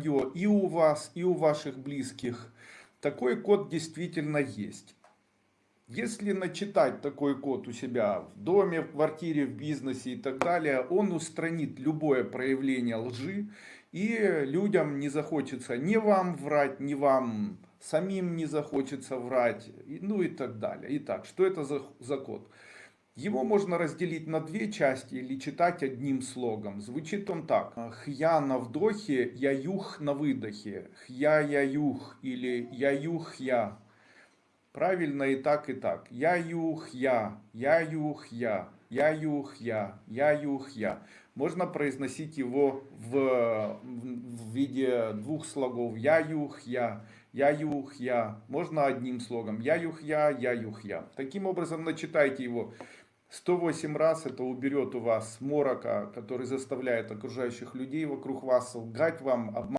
и у вас, и у ваших близких. Такой код действительно есть. Если начитать такой код у себя в доме, в квартире, в бизнесе и так далее, он устранит любое проявление лжи, и людям не захочется ни вам врать, ни вам самим не захочется врать, ну и так далее. Итак, что это за, за код? Его можно разделить на две части или читать одним слогом. Звучит он так. Хья на вдохе, яюх на выдохе. Хья яюх или яюх я. Правильно и так, и так. Яюх я, яюх я, яюх я, яюх я. Можно произносить его в, в виде двух слогов. Яюх я, яюх я. Можно одним слогом. Яюх я, яюх я. Таким образом начитайте его 108 раз это уберет у вас морока, который заставляет окружающих людей вокруг вас лгать вам, обманывать.